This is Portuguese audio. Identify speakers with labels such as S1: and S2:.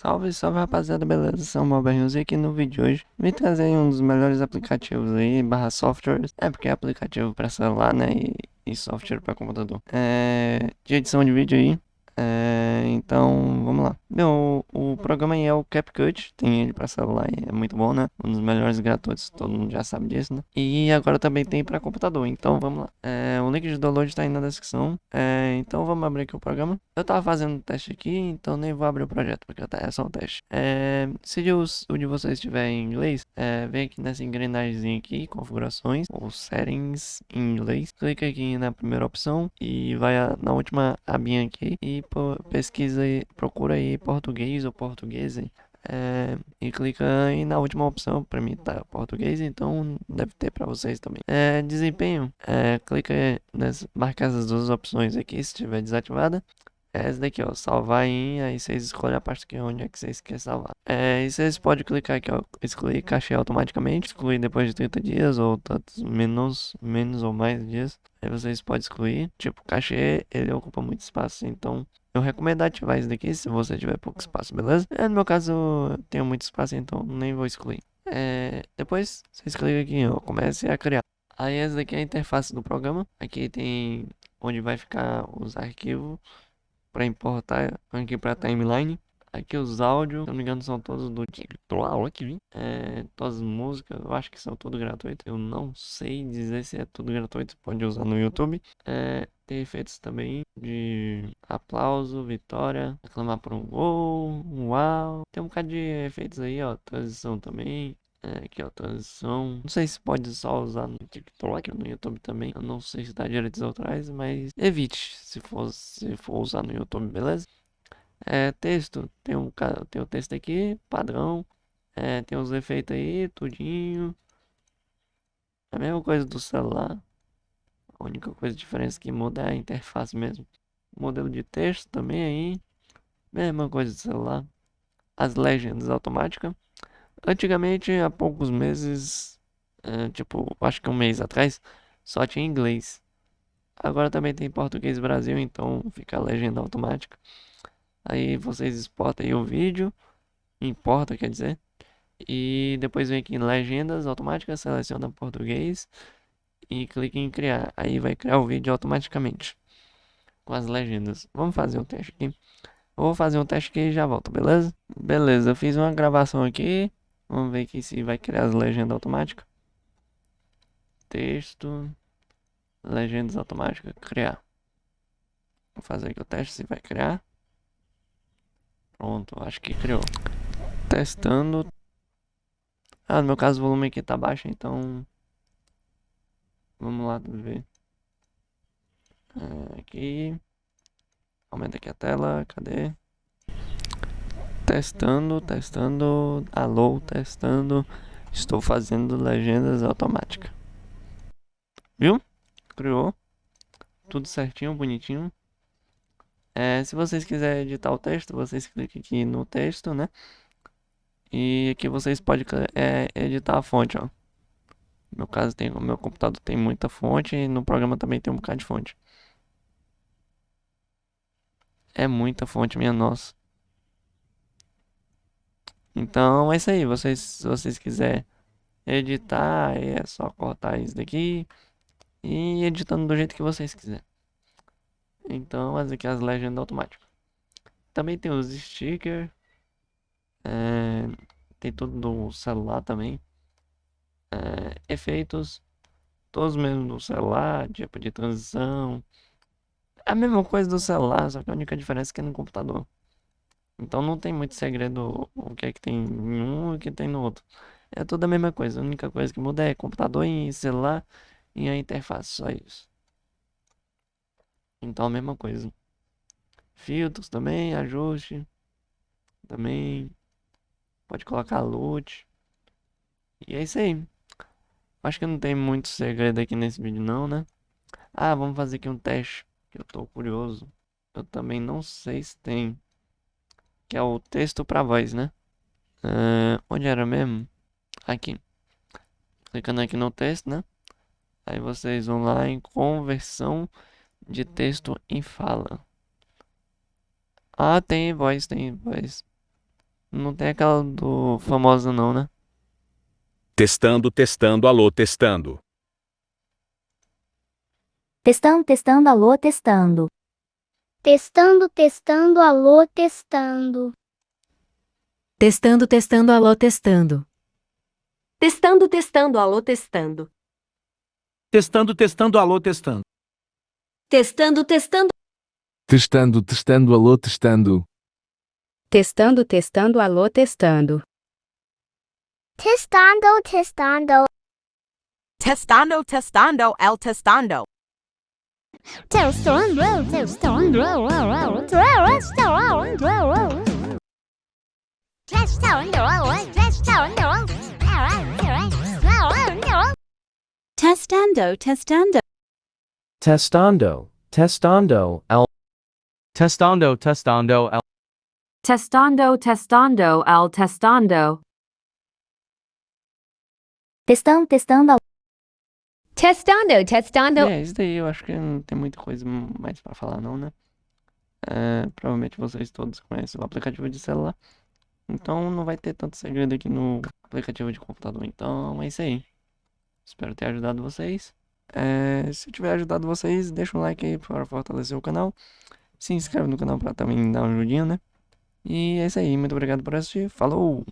S1: Salve, salve rapaziada, beleza? São Malberrinhos e aqui no vídeo de hoje vim trazer um dos melhores aplicativos aí, barra softwares, é porque é aplicativo para celular, né, e, e software para computador. É, de edição de vídeo aí, é, então, vamos lá. Meu, o programa aí é o CapCut, tem ele para celular, é muito bom, né? Um dos melhores gratuitos, todo mundo já sabe disso, né? E agora também tem para computador, então vamos lá. É, o link de download está aí na descrição. É, então vamos abrir aqui o programa. Eu tava fazendo um teste aqui, então nem vou abrir o projeto, porque é só um teste. É, se os, o de vocês estiver em inglês, é, vem aqui nessa engrenagem aqui, configurações, ou settings em inglês. Clica aqui na primeira opção e vai na última abinha aqui e pesquisa e procura aí português ou português é, e clica aí na última opção, para mim tá português, então deve ter para vocês também. É, desempenho, é, clica nessa, marca essas duas opções aqui se estiver desativada. É essa daqui, ó, salvar em, aí vocês escolhem a parte que onde é que vocês querem salvar. É, e vocês podem clicar aqui, ó, excluir cachê automaticamente, excluir depois de 30 dias ou tantos menos, menos ou mais dias. Aí vocês podem excluir, tipo, cachê, ele ocupa muito espaço, então eu recomendo ativar isso daqui se você tiver pouco espaço, beleza? É, no meu caso, eu tenho muito espaço, então nem vou excluir. É, depois, vocês clicam aqui, ó, comece a criar. Aí essa daqui é a interface do programa. Aqui tem onde vai ficar os arquivos para importar aqui para timeline. Aqui os áudios, se não me engano, são todos do TikTok. É, todas as músicas, eu acho que são tudo gratuito. Eu não sei dizer se é tudo gratuito, pode usar no YouTube. É, tem efeitos também de aplauso, vitória, aclamar por um gol, um uau. Tem um bocado de efeitos aí, ó, transição também. É, aqui ó, transição. Não sei se pode só usar no TikTok ou no YouTube também. Eu não sei se dá direitos autorais, mas evite se for, se for usar no YouTube, beleza? É, texto, tem um tem o texto aqui, padrão. É, tem os efeitos aí, tudinho. É a mesma coisa do celular. A única coisa diferença que muda é a interface mesmo. Modelo de texto também aí. Mesma coisa do celular. As legendas automáticas. Antigamente, há poucos meses, é, tipo, acho que um mês atrás, só tinha inglês. Agora também tem português Brasil, então fica a legenda automática. Aí vocês exportam aí o vídeo, importa, quer dizer. E depois vem aqui em legendas automáticas, seleciona português e clique em criar. Aí vai criar o vídeo automaticamente com as legendas. Vamos fazer um teste aqui. Vou fazer um teste aqui e já volto, beleza? Beleza, eu fiz uma gravação aqui. Vamos ver aqui se vai criar as legendas automáticas. Texto. Legendas automáticas, criar. Vou fazer aqui o teste se vai criar. Pronto, acho que criou. Testando. Ah, no meu caso o volume aqui tá baixo, então... Vamos lá ver. É, aqui. Aumenta aqui a tela, cadê? Testando, testando. Alô, testando. Estou fazendo legendas automáticas. Viu? Criou. Tudo certinho, bonitinho. É, se vocês quiserem editar o texto, vocês clicam aqui no texto, né? E aqui vocês podem é, editar a fonte, ó. No meu caso, tem, o meu computador tem muita fonte e no programa também tem um bocado de fonte. É muita fonte, minha nossa. Então é isso aí. Vocês, se vocês quiserem editar, é só cortar isso daqui e editando do jeito que vocês quiserem. Então, as aqui as legendas automáticas. Também tem os stickers. É, tem tudo do celular também. É, efeitos. Todos mesmo do celular, tipo de transição. A mesma coisa do celular, só que a única diferença é que é no computador. Então não tem muito segredo o que é que tem em um e o que tem no outro. É tudo a mesma coisa. A única coisa que muda é computador e celular e a interface, só isso. Então a mesma coisa. Filtros também, ajuste. Também. Pode colocar loot. E é isso aí. Acho que não tem muito segredo aqui nesse vídeo não, né? Ah, vamos fazer aqui um teste. Que eu tô curioso. Eu também não sei se tem. Que é o texto para voz, né? Uh, onde era mesmo? Aqui. Clicando aqui no texto, né? Aí vocês vão lá em conversão de texto em fala. Ah, tem voz, tem voz. Não tem aquela do famoso não, né?
S2: Testando, testando, alô, testando.
S3: Testando, testando, alô, testando.
S4: Testando, testando, alô, testando.
S5: Testando, testando, alô, testando.
S6: Testando, testando, alô, testando.
S7: Testando, testando, alô, testando.
S6: Testando, testando.
S8: Testando, testando, alô, testando.
S9: Testando, testando, alô, testando.
S4: Testando, testando.
S10: Testando, testando, el testando.
S4: Testando, testando,
S3: Testando, testando.
S11: Testando, testando, al.
S7: Testando, testando, el.
S6: Testando, testando, al testando.
S3: Testando, testando, alô.
S5: Testando, testando.
S1: É, isso daí eu acho que não tem muita coisa mais pra falar não, né? É, provavelmente vocês todos conhecem o aplicativo de celular. Então não vai ter tanto segredo aqui no aplicativo de computador. Então é isso aí. Espero ter ajudado vocês. É, se tiver ajudado vocês, deixa um like aí para fortalecer o canal. Se inscreve no canal para também dar uma ajudinha, né? E é isso aí. Muito obrigado por assistir. Falou!